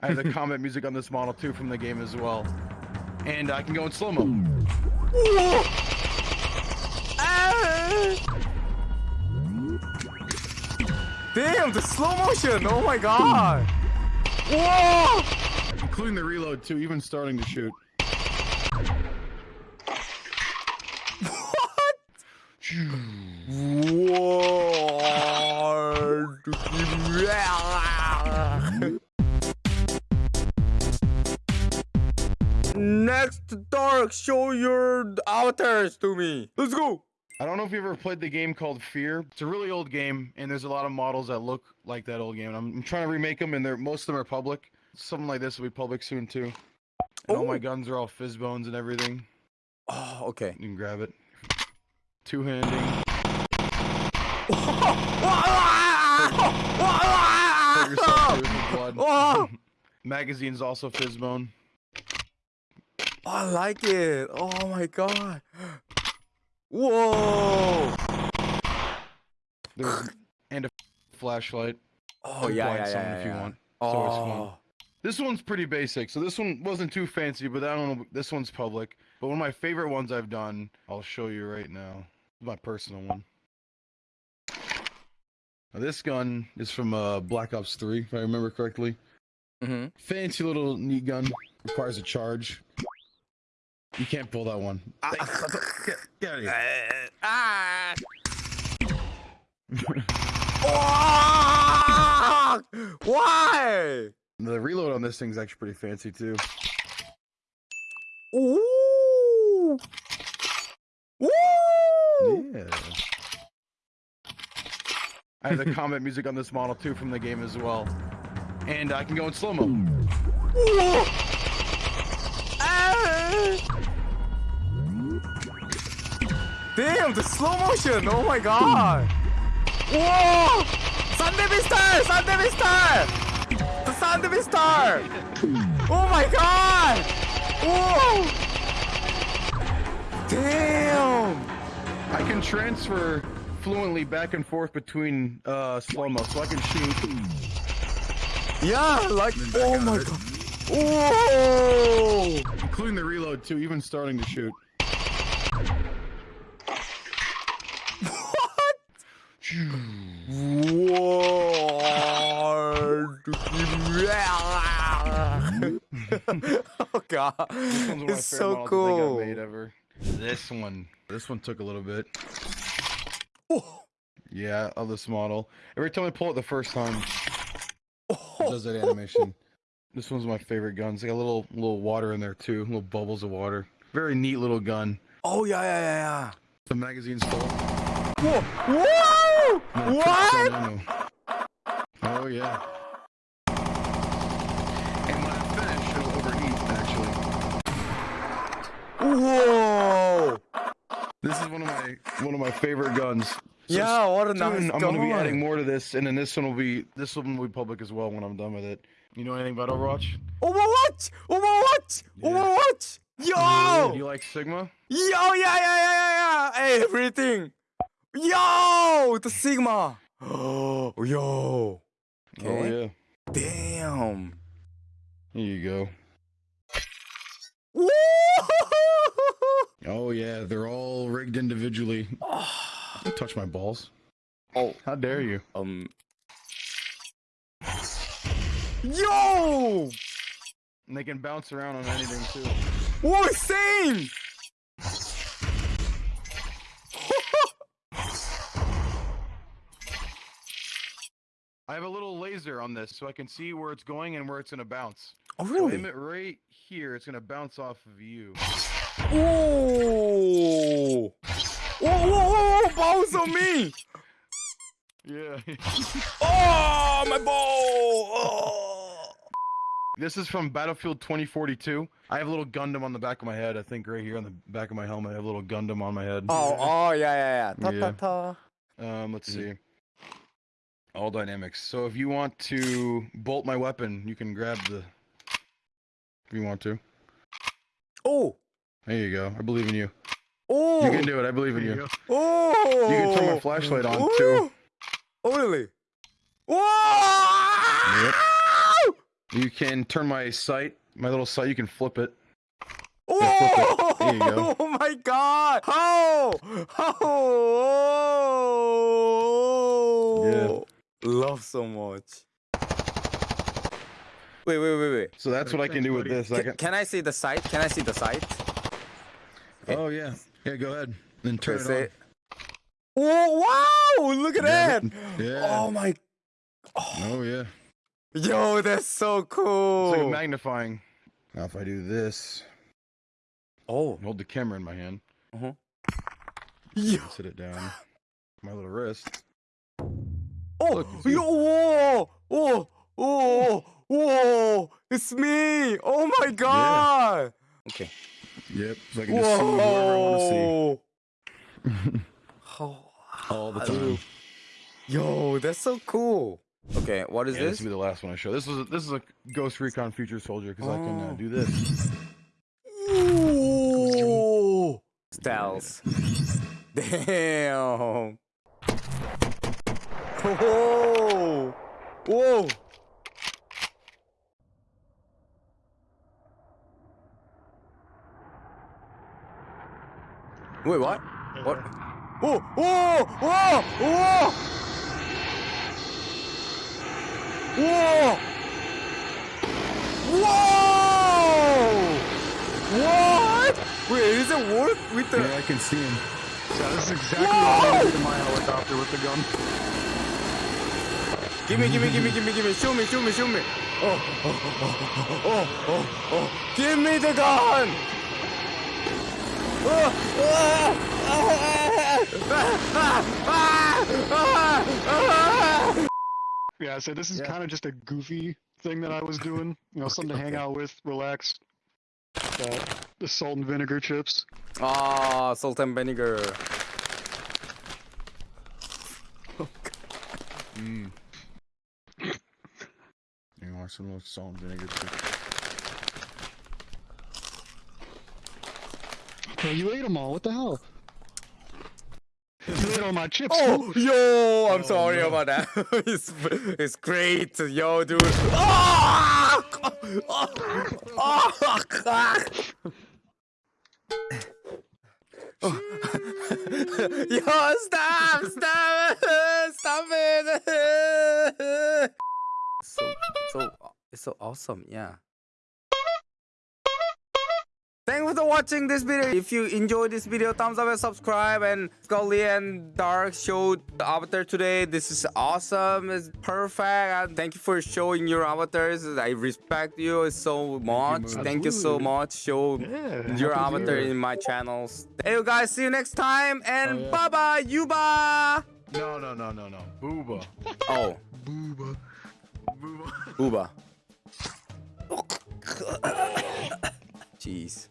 I have the combat music on this model too from the game as well. And I can go in slow-mo. Damn, the slow motion! Oh my god! Whoa! Including the reload too, even starting to shoot. What? Next, Dark, show your avatars to me. Let's go. I don't know if you ever played the game called Fear. It's a really old game, and there's a lot of models that look like that old game. And I'm, I'm trying to remake them, and they're most of them are public. Something like this will be public soon too. And all my Oh. guns are all PhysBones and everything. Oh, okay. You can grab it. Two handing. Hurt yourself too with blood. Oh. Magazine's also PhysBone. I like it. Oh my god. Whoa. There's and a flashlight. Oh yeah, yeah, yeah, if you yeah. want. So it's fun. Oh. This one's pretty basic. So this one wasn't too fancy, but I don't know. This one's public. But one of my favorite ones I've done, I'll show you right now. My personal one. Now, this gun is from uh, Black Ops 3, if I remember correctly. Mhm. Fancy little neat gun. Requires a charge. You can't pull that one. Ah. Get, get out of here. Ah. Ah! Why? The reload on this thing's actually pretty fancy too. Ooh. Woo! Yeah. I have the combat music on this model too from the game as well. And I can go in slow Damn, the slow motion! Oh my god! Whoa! Sunday Star! The Sunday! Oh my god! Whoa! Damn! I can transfer fluently back and forth between uh, slow mo, so I can shoot. Yeah, like oh my god! Whoa! Including the reload too, even starting to shoot. Whoa! oh god, This one it's so models I think I've cool. made ever. This one, this one took a little bit. Oh, Yeah, of this model. Every time I pull it the first time, it does that animation. This one's my favorite gun. It's got a little little water in there too, little bubbles of water. Very neat little gun. oh yeah, yeah, yeah, yeah. The magazine's full. Whoa! Whoa! It What? trips on ammo. Oh yeah. And when I finish, it'll overheat. Actually, Whoa! this is one of my one of my favorite guns. So Yeah, what a nice soon I'm gonna be adding more to this, and then this one will be this one will be public as well when I'm done with it. You know anything about Overwatch? Overwatch! Overwatch! Yeah. Overwatch! Yo! Do you like Sigma? Yo, yeah, yeah, yeah, yeah, yeah! Everything! Yo! The Sigma! Oh, yo! Oh yeah. Damn! Here you go. Woo! Oh yeah, they're all rigged individually. Don't touch my balls. oh, How dare you? um. Yo! And they can bounce around on anything too. Whoa, insane! I have a little laser on this, so I can see where it's going and where it's gonna bounce. Oh, So really? aim it right here. It's gonna bounce off of you. Whoa! Whoa, whoa, whoa, bounce on me! Yeah. Oh, my ball! Oh. this is from Battlefield 2042. I have a little Gundam on the back of my head. I think right here on the back of my helmet, I have a little Gundam on my head. Oh, oh, yeah, yeah, yeah. Ta Yeah. ta ta. Um, let's Mhm. see. All dynamics. So if you want to bolt my weapon, you can grab the. If you want to. Oh, There you go. I believe in you. oh, You can do it. I believe in you. oh. You can turn my flashlight on too. Oh, really? Whoa! You can turn my sight, my little sight. You can flip it. Oh, Yeah, flip it. There you go. oh my god! How? How? Love so much. Wait, wait, wait, wait. So that's what I can do with this. I Can, can. can I see the sight? Can I see the sight? Oh yeah. Yeah, go ahead. Then turn Is it on. Oh wow! Look at Yeah, that! Yeah. Oh my! Oh yeah. Yo, that's so It's cool. like a magnifying. Now if I do this, oh, hold the camera in my hand, Uh huh. yo, sit it down, my little wrist. Oh, you see? yo, whoa, oh, oh, whoa! It's me! Oh my god! Okay. Yep. So I can just see whoever I want to see Oh, all the time. Yo, that's so cool. Okay, what is Yeah, this this? will be the last one I show. This is a, this is a Ghost Recon Future Soldier because I can uh, Oh. do this. Ooh. Styles. Damn. Whoa. Whoa. Wait, what? What? Oh, oh, whoa, whoa. Whoa. Whoa. What? Wait, is it work with the? Yeah, I can see him. Yeah, this is exactly what I do to my helicopter with the gun. Give me, give me, give me, give me, give me. Shoot me, shoot me, shoot me. Oh, oh, oh, oh, oh, oh. Give me the gun. Oh, ah, ah, ah, ah, ah, ah. Yeah, so this is Yeah. kind of just a goofy thing that I was doing. You know, something to hang out with, relax. Uh, the salt and vinegar chips. Ah, salt and vinegar. Mm. You want some little salt and vinegar too? Bro, you ate them all. What the hell? You ate all my chips. Oh, too. yo, I'm Oh, sorry no. about that. it's, it's great, yo, dude. Ah! Ah! Ah! Yo, stop! Stop! Stop it! So, so, uh, it's so awesome, yeah. Thanks for watching this video. If you enjoyed this video, thumbs up and subscribe. And Scully and Dark showed the avatar today. This is awesome. It's perfect. And thank you for showing your avatars. I respect you so much. Thank you so much. Show Yeah. your happy to avatar hear it. in my channels. Hey, you guys. See you next time. And Oh, yeah. bye bye, Yuba. No, no, no, no, no. Booba. Oh, Booba. Uber. Buber. Oh Jeez.